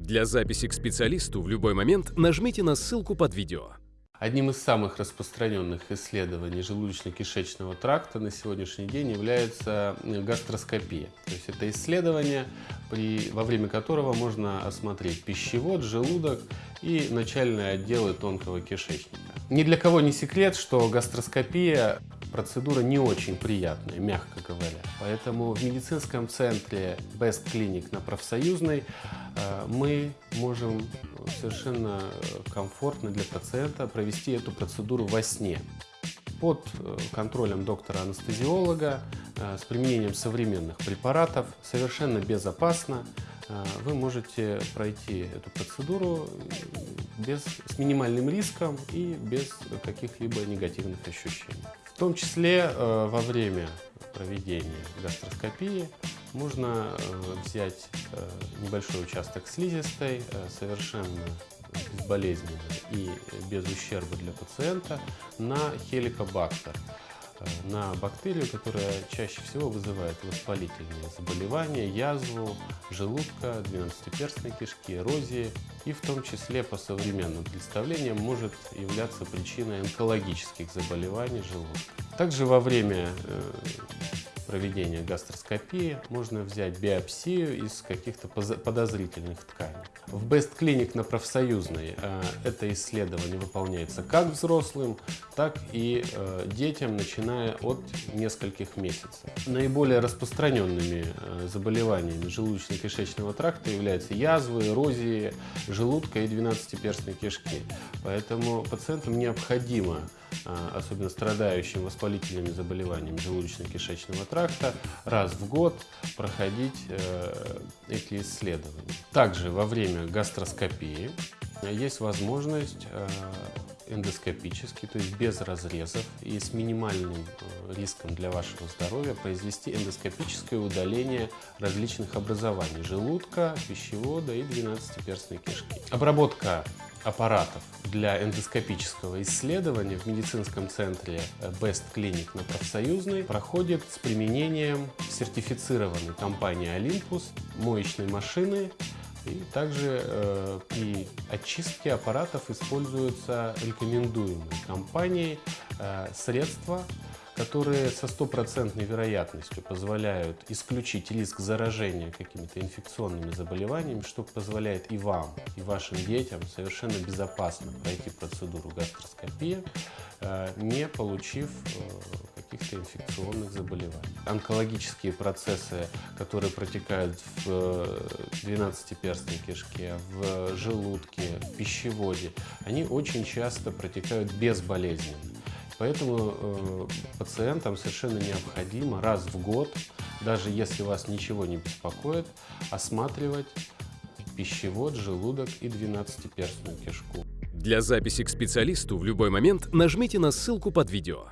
Для записи к специалисту в любой момент нажмите на ссылку под видео. Одним из самых распространенных исследований желудочно-кишечного тракта на сегодняшний день является гастроскопия. То есть это исследование, при, во время которого можно осмотреть пищевод, желудок и начальные отделы тонкого кишечника. Ни для кого не секрет, что гастроскопия процедура не очень приятная, мягко говоря. Поэтому в медицинском центре Best Clinic на профсоюзной э, мы можем совершенно комфортно для пациента провести эту процедуру во сне под э, контролем доктора-анестезиолога э, с применением современных препаратов, совершенно безопасно. Вы можете пройти эту процедуру без, с минимальным риском и без каких-либо негативных ощущений. В том числе э, во время проведения гастроскопии можно э, взять э, небольшой участок слизистой, совершенно безболезненно и без ущерба для пациента на хеликобактер. Э, на бактерию, которая чаще всего вызывает воспалительные заболевания, язву желудка, двенадцатиперстной кишки, эрозии и в том числе по современным представлениям может являться причиной онкологических заболеваний желудка. Также во время э, проведения гастроскопии можно взять биопсию из каких-то подозрительных тканей. В Best Clinic на профсоюзной э, это исследование выполняется как взрослым, так и э, детям, начиная от нескольких месяцев. Наиболее распространенными э, заболеваниями желудочно-кишечного тракта являются язвы, эрозии желудка и двенадцатиперстной кишки. Поэтому пациентам необходимо особенно страдающим воспалительными заболеваниями желудочно-кишечного тракта, раз в год проходить э, эти исследования. Также во время гастроскопии есть возможность э, эндоскопически, то есть без разрезов и с минимальным э, риском для вашего здоровья произвести эндоскопическое удаление различных образований желудка, пищевода и двенадцатиперстной кишки. Обработка аппаратов для эндоскопического исследования в медицинском центре Best Clinic на профсоюзной проходит с применением сертифицированной компании Olympus моечной машины. И также э, при очистке аппаратов используются рекомендуемые компанией э, средства, которые со стопроцентной вероятностью позволяют исключить риск заражения какими-то инфекционными заболеваниями, что позволяет и вам, и вашим детям совершенно безопасно пройти процедуру гастроскопии, э, не получив э, каких-то инфекционных заболеваний. Онкологические процессы, которые протекают в 12-перстной э, кишке, в желудке, в пищеводе, они очень часто протекают безболезненно. Поэтому э, пациентам совершенно необходимо раз в год, даже если вас ничего не беспокоит, осматривать пищевод, желудок и двенадцатиперстную кишку. Для записи к специалисту в любой момент нажмите на ссылку под видео.